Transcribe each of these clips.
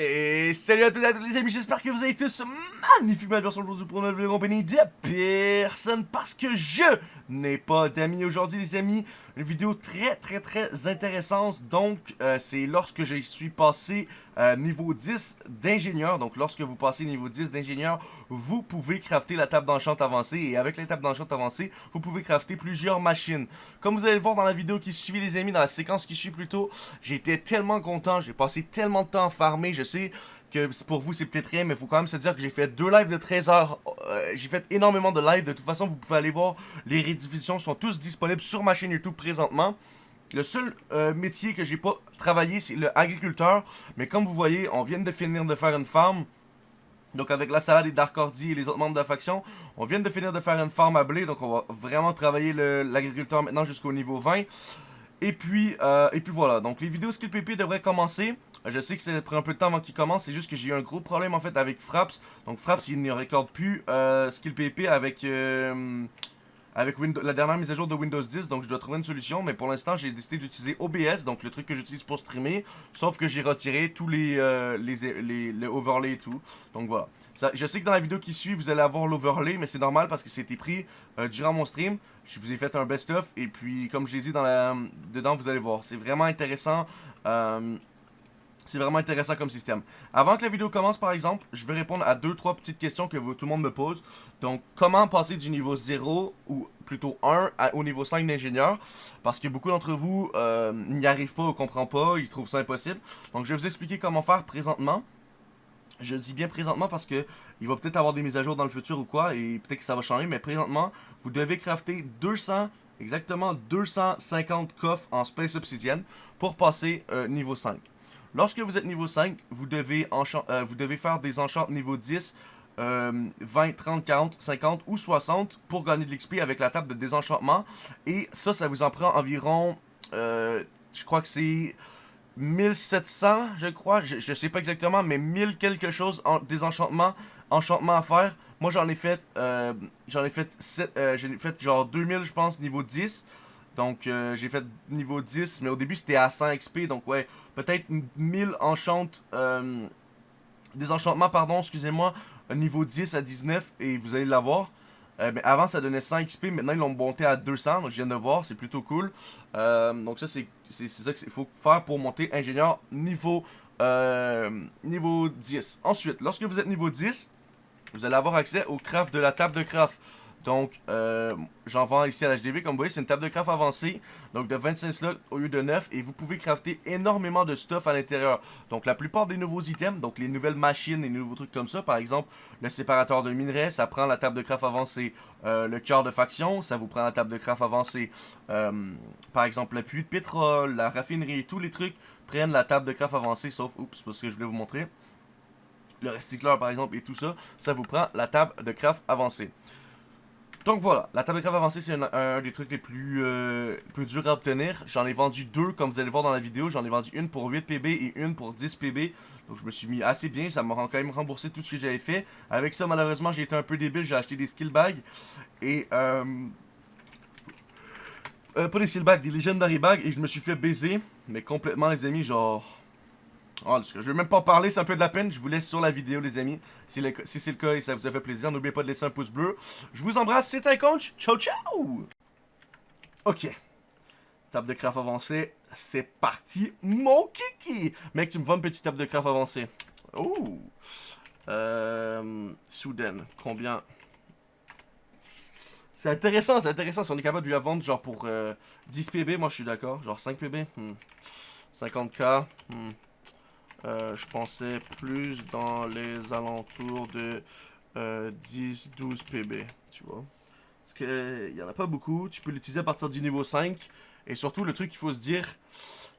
Et salut à tous et à toutes les amis, j'espère que vous allez tous magnifiquement bien aujourd'hui pour une nouvelle compagnie de personne parce que je n'ai pas d'amis aujourd'hui les amis. Une vidéo très très très intéressante, donc euh, c'est lorsque je suis passé euh, niveau 10 d'ingénieur. Donc lorsque vous passez niveau 10 d'ingénieur, vous pouvez crafter la table d'enchant avancée et avec la table d'enchant avancée, vous pouvez crafter plusieurs machines. Comme vous allez le voir dans la vidéo qui suit les amis, dans la séquence qui suit plutôt, j'étais tellement content, j'ai passé tellement de temps à farmer, je sais que pour vous c'est peut-être rien, mais faut quand même se dire que j'ai fait deux lives de 13 heures. J'ai fait énormément de lives. De toute façon, vous pouvez aller voir. Les rediffusions sont tous disponibles sur ma chaîne YouTube présentement. Le seul euh, métier que j'ai pas travaillé, c'est le agriculteur. Mais comme vous voyez, on vient de finir de faire une farm. Donc avec la salade et Dark Ordi et les autres membres de la faction, on vient de finir de faire une farm à blé. Donc on va vraiment travailler l'agriculteur maintenant jusqu'au niveau 20. Et puis, euh, et puis voilà, donc les vidéos Skill PP devraient commencer. Je sais que ça prend un peu de temps avant qu'il commence, c'est juste que j'ai eu un gros problème en fait avec Fraps. Donc Fraps, il ne recorde plus euh, Skill PP avec, euh, avec la dernière mise à jour de Windows 10. Donc je dois trouver une solution, mais pour l'instant j'ai décidé d'utiliser OBS, donc le truc que j'utilise pour streamer. Sauf que j'ai retiré tous les, les, les, overlays et tout. Donc voilà. je sais que dans la vidéo qui suit, vous allez avoir l'overlay, mais c'est normal parce que c'était pris durant mon stream. Je vous ai fait un best-of et puis comme je l'ai dit dans la, dedans, vous allez voir. C'est vraiment intéressant. Euh, c'est vraiment intéressant comme système. Avant que la vidéo commence, par exemple, je vais répondre à 2-3 petites questions que tout le monde me pose. Donc, comment passer du niveau 0, ou plutôt 1, au niveau 5 d'ingénieur? Parce que beaucoup d'entre vous euh, n'y arrivent pas ou ne comprennent pas, ils trouvent ça impossible. Donc, je vais vous expliquer comment faire présentement. Je dis bien présentement parce que il va peut-être avoir des mises à jour dans le futur ou quoi, et peut-être que ça va changer, mais présentement, vous devez crafter 200, exactement 250 coffres en Space Obsidian pour passer euh, niveau 5. Lorsque vous êtes niveau 5, vous devez, euh, vous devez faire des enchants niveau 10, 20, 30, 40, 50 ou 60 pour gagner de l'XP avec la table de désenchantement. Et ça, ça vous en prend environ, euh, je crois que c'est 1700, je crois, je, je, sais pas exactement, mais 1000 quelque chose en désenchantement, enchantement à faire. Moi, j'en ai fait, euh, j'en ai fait, 7, j'ai fait genre 2000, je pense, niveau 10. Donc, euh, j'ai fait niveau 10, mais au début, c'était à 100 XP. Donc, ouais, peut-être 1000 enchantes, des enchantements, pardon, excusez-moi, niveau 10 à 19, et vous allez l'avoir. Euh, mais avant, ça donnait 100 XP. Maintenant, ils l'ont monté à 200. Donc, je viens de voir. C'est plutôt cool. Euh, donc, ça, c'est ça qu'il faut faire pour monter ingénieur niveau, euh, niveau 10. Ensuite, lorsque vous êtes niveau 10, vous allez avoir accès au craft de la table de craft. Donc, euh, j'en vends ici à l'HDV. Comme vous voyez, c'est une table de craft avancée. Donc, de 25 slots au lieu de 9. Et vous pouvez crafter énormément de stuff à l'intérieur. Donc, la plupart des nouveaux items, donc les nouvelles machines, les nouveaux trucs comme ça. Par exemple, le séparateur de minerais, ça prend la table de craft avancée. Euh, le cœur de faction, ça vous prend la table de craft avancée. Euh, par exemple, le puits de pétrole, la raffinerie, tous les trucs prennent la table de craft avancée. Sauf, oups, parce que je voulais vous montrer. Le recycleur, par exemple, et tout ça, ça vous prend la table de craft avancée. Donc voilà, la table de avancée, c'est un, des trucs les plus, euh, plus durs à obtenir. J'en ai vendu deux, comme vous allez voir dans la vidéo. J'en ai vendu une pour 8 PB et une pour 10 PB. Donc je me suis mis assez bien, ça m'a quand même remboursé tout ce que j'avais fait. Avec ça, malheureusement, j'ai été un peu débile, j'ai acheté des skill bags. Et, euh, euh... pas des skill bags, des legendary bags. Et je me suis fait baiser, mais complètement les amis, genre... Oh, je vais même pas en parler, c'est un peu de la peine. Je vous laisse sur la vidéo, les amis. Si, c'est le cas et ça vous a fait plaisir, n'oubliez pas de laisser un pouce bleu. Je vous embrasse, c'était un coach. Ciao, ciao! Ok. Table de craft avancée, c'est parti. Mon kiki! Mec, tu me vends une petite table de craft avancée. Oh! Euh... Soudaine, combien? C'est intéressant, c'est intéressant. Si on est capable de lui vendre genre pour 10 euh, PB, moi je suis d'accord. Genre 5 PB. 50k. Euh, je pensais plus dans les alentours de 10-12 euh, PB, tu vois. Parce qu'il n'y en a pas beaucoup. Tu peux l'utiliser à partir du niveau 5. Et surtout, le truc qu'il faut se dire,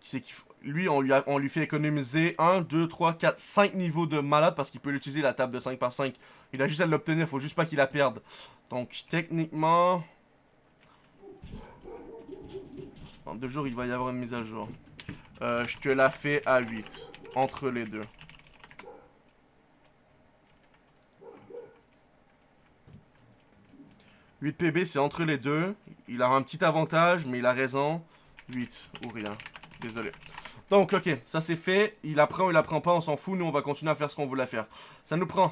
c'est lui, on lui, on lui fait économiser 1, 2, 3, 4, 5 niveaux de malade parce qu'il peut l'utiliser la table de 5 par 5. Il a juste à l'obtenir, faut juste pas qu'il la perde. Donc, techniquement... Dans deux jours, il va y avoir une mise à jour. Euh, je te la fais à 8 entre les deux. « 8 PB, c'est entre les deux. Il a un petit avantage, mais il a raison. 8 ou rien. Désolé. Donc, ok, ça c'est fait. Il apprend ou il apprend pas, on s'en fout. Nous, on va continuer à faire ce qu'on voulait faire. Ça nous prend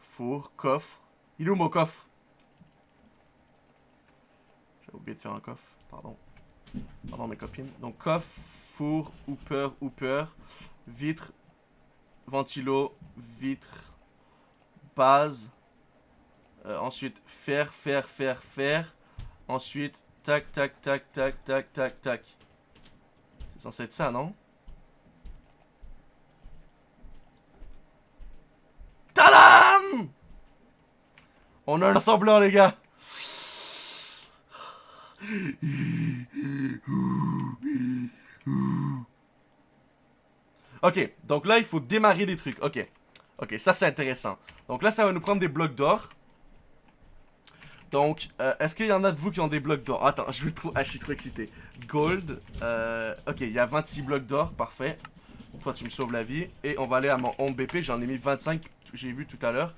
four, coffre. Il est où mon coffre? J'ai oublié de faire un coffre, pardon. Pardon mes copines. Donc coffre, four, hooper, hooper, vitre, ventilo, vitre, base. Euh, ensuite, fer, fer, fer, fer. Ensuite, tac, tac, tac, tac, tac, tac, tac. C'est censé être ça, non? Tadam On a un assemblant, les gars Ok, donc là, il faut démarrer des trucs. Ok. Ok, ça, c'est intéressant. Donc là, ça va nous prendre des blocs d'or. Donc, euh, est-ce qu'il y en a de vous qui ont des blocs d'or? Attends, je, ah, suis trop excité. Gold. Euh, ok, il y a 26 blocs d'or. Parfait. Toi, tu me sauves la vie. Et on va aller à mon home BP. J'en ai mis 25, j'ai vu tout à l'heure.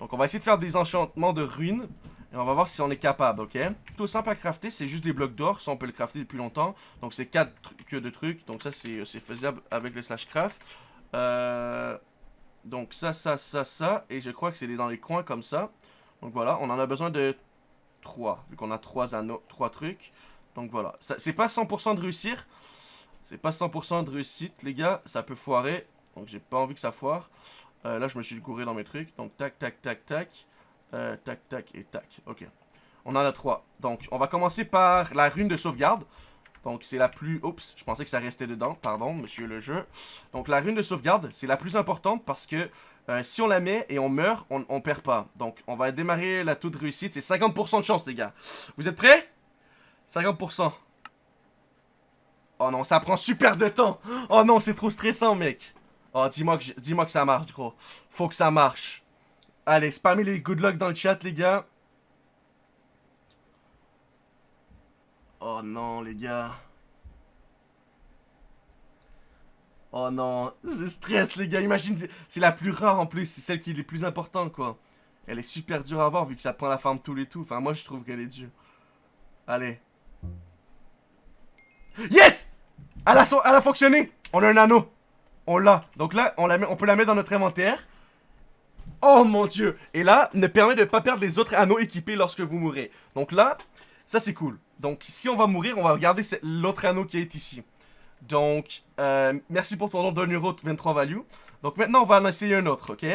Donc, on va essayer de faire des enchantements de ruines. Et on va voir si on est capable, ok? Tout simple à crafter, c'est juste des blocs d'or. Ça, on peut le crafter depuis longtemps. Donc, c'est 4 que de trucs. Donc, ça, c'est faisable avec le slash craft. Euh, donc, ça, ça, ça, ça. Et je crois que c'est dans les coins comme ça. Donc, voilà. On en a besoin de 3. Vu qu'on a 3 anneaux, 3 trucs. Donc, voilà. C'est pas 100% de réussir. C'est pas 100% de réussite, les gars. Ça peut foirer. Donc, j'ai pas envie que ça foire. Euh, là, je me suis gouré dans mes trucs. Donc, tac, tac, tac, tac. Euh, tac, tac et tac. Ok. On en a trois. Donc, on va commencer par la rune de sauvegarde. Donc, c'est la plus... Oups, je pensais que ça restait dedans. Pardon, monsieur le jeu. Donc, la rune de sauvegarde, c'est la plus importante parce que euh, si on la met et on meurt, on, on perd pas. Donc, on va démarrer la taux de réussite. C'est 50% de chance, les gars. Vous êtes prêts? 50%. Oh non, ça prend super de temps. Oh non, c'est trop stressant, mec. Oh, dis-moi que, dis que ça marche, gros. Faut que ça marche. Allez, spammez les good luck dans le chat, les gars. Oh non, les gars. Oh non, je stresse, les gars. Imagine, c'est la plus rare en plus. C'est celle qui est la plus importante, quoi. Elle est super dure à avoir vu que ça prend la forme tout et tout. Enfin, moi, je trouve qu'elle est dure. Allez. Yes! Elle a, a fonctionné! On a un anneau. On l'a. Donc là, on, la met, on peut la mettre dans notre inventaire. Oh mon dieu Et là, ne permet de pas perdre les autres anneaux équipés lorsque vous mourrez. Donc là, ça c'est cool. Donc si on va mourir, on va regarder l'autre anneau qui est ici. Donc, euh, merci pour ton nom d'un euro 23 value. Donc maintenant, on va en essayer un autre, ok?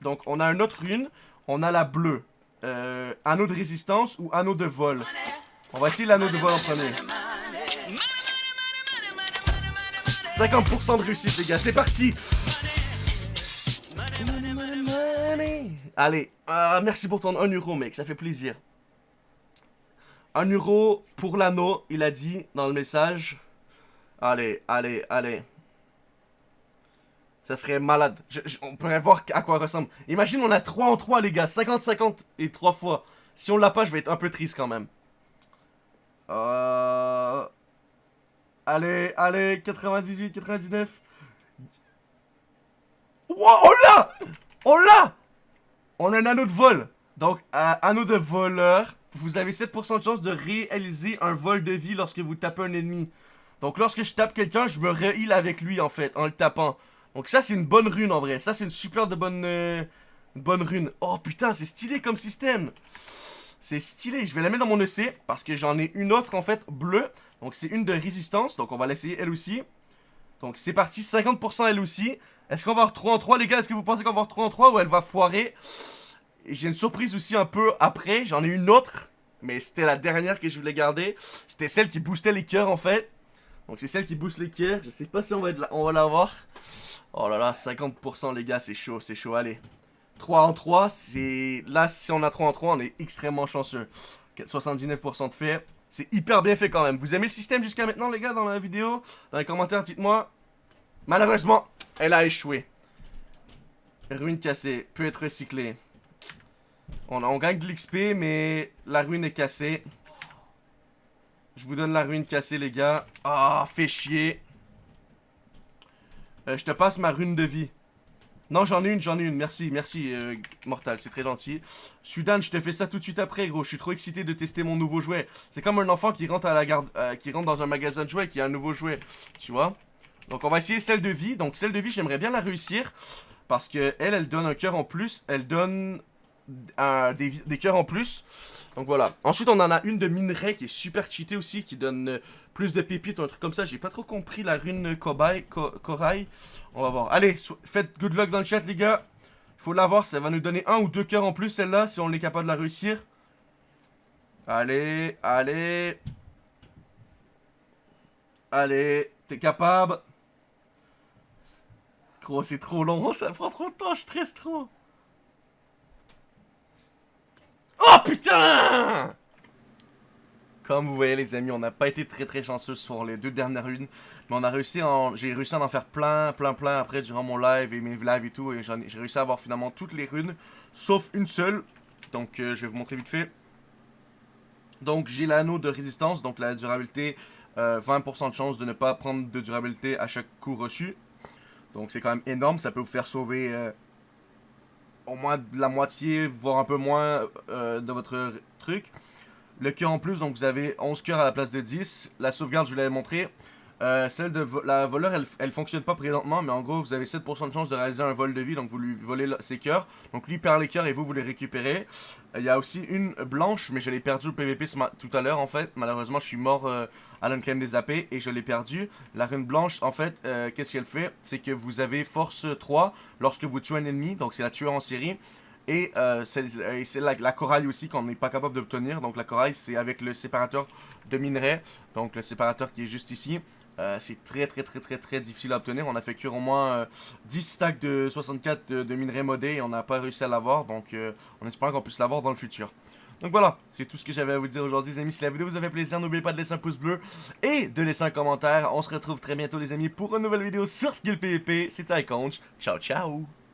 Donc on a une autre rune. On a la bleue. Euh, anneau de résistance ou anneau de vol? On va essayer l'anneau de vol en premier. 50% de réussite, les gars. C'est parti Allez, euh, merci pour ton 1 euro, mec, ça fait plaisir. 1 euro pour l'anneau, il a dit dans le message. Allez, allez, allez. Ça serait malade. on pourrait voir à quoi ressemble. Imagine, on a 3 en 3, les gars. 50-50 et 3 fois. Si on l'a pas, je vais être un peu triste quand même. Euh... Allez, allez, 98, 99. Wow, on l'a On on a un anneau de vol. Donc, anneau de voleur, vous avez 7% de chance de réaliser un vol de vie lorsque vous tapez un ennemi. Donc, lorsque je tape quelqu'un, je me re avec lui, en fait, en le tapant. Donc, ça, c'est une bonne rune, en vrai. Ça, c'est une super de bonne, euh, bonne rune. Oh, putain, c'est stylé comme système. C'est stylé. Je vais la mettre dans mon EC, parce que j'en ai une autre, en fait, bleue. Donc, c'est une de résistance. Donc, on va l'essayer, elle aussi. Donc, c'est parti. 50% elle aussi. Est-ce qu'on va 3 en 3, les gars? Est-ce que vous pensez qu'on va 3 en 3 ou elle va foirer J'ai une surprise aussi un peu après. J'en ai une autre. Mais c'était la dernière que je voulais garder. C'était celle qui boostait les cœurs, en fait. Donc, c'est celle qui booste les cœurs. Je sais pas si on va, on va l'avoir. Oh là là, 50%, les gars. C'est chaud, c'est chaud. Allez. 3 en 3, c'est... Là, si on a 3 en 3, on est extrêmement chanceux. 79% de fait. C'est hyper bien fait quand même. Vous aimez le système jusqu'à maintenant, les gars, dans la vidéo? Dans les commentaires, dites-moi. Malheureusement, elle a échoué. Ruine cassée. Peut être recyclée. On, gagne de l'XP, mais la ruine est cassée. Je vous donne la ruine cassée, les gars. Ah, fait chier. Euh, je te passe ma rune de vie. Non, j'en ai une, j'en ai une. Merci, merci, euh, Mortal, c'est très gentil. Sudan, je te fais ça tout de suite après, gros. Je suis trop excité de tester mon nouveau jouet. C'est comme un enfant qui rentre à la garde, euh, qui rentre dans un magasin de jouets qui a un nouveau jouet. Tu vois Donc on va essayer celle de vie. Donc celle de vie, j'aimerais bien la réussir. Parce que elle, elle donne un cœur en plus. Elle donne des, cœurs en plus. Donc voilà. Ensuite, on en a une de minerai qui est super cheatée aussi, qui donne euh, plus de pépites ou un truc comme ça. J'ai pas trop compris la rune corail. On va voir. Allez, faites good luck dans le chat, les gars. Faut l'avoir, ça va nous donner un ou deux cœurs en plus, celle-là, si on est capable de la réussir. Allez, allez. Allez, t'es capable. C'est trop long, ça prend trop de temps, je stresse trop. Oh putain Comme vous voyez les amis, on n'a pas été très très chanceux sur les deux dernières lunes. Mais on a réussi. J'ai réussi à en faire plein, plein, plein après durant mon live et mes lives et tout. Et j'ai réussi à avoir finalement toutes les runes, sauf une seule. Donc euh, je vais vous montrer vite fait. Donc j'ai l'anneau de résistance, donc la durabilité, 20% euh, de chance de ne pas prendre de durabilité à chaque coup reçu. Donc c'est quand même énorme, ça peut vous faire sauver euh, au moins de la moitié, voire un peu moins euh, de votre truc. Le cœur en plus, donc vous avez 11 cœurs à la place de 10. La sauvegarde, je vous l'avais montré. Euh, celle de la voleur, elle, fonctionne pas présentement, mais en gros, vous avez 7% de chance de réaliser un vol de vie, donc vous lui volez ses cœurs. Donc lui perd les cœurs et vous, vous les récupérez. Il y a aussi une blanche, mais je l'ai perdue au PVP tout à l'heure, en fait. Malheureusement, je suis mort euh, à l'unclaim des AP et je l'ai perdue. La rune blanche, en fait, euh, qu'est-ce qu'elle fait? C'est que vous avez force 3 lorsque vous tuez un ennemi, donc c'est la tueur en série. Et c'est la, la, corail aussi qu'on n'est pas capable d'obtenir. Donc la corail, c'est avec le séparateur de minerais. Donc le séparateur qui est juste ici. Euh, c'est très très très très très difficile à obtenir. On a fait cuire au moins 10 euh, stacks de 64 de, minerais modés et on n'a pas réussi à l'avoir. Donc euh, on espère qu'on puisse l'avoir dans le futur. Donc voilà, c'est tout ce que j'avais à vous dire aujourd'hui les amis. Si la vidéo vous a fait plaisir, n'oubliez pas de laisser un pouce bleu et de laisser un commentaire. On se retrouve très bientôt les amis pour une nouvelle vidéo sur Skill PvP. C'était Iconch. Ciao ciao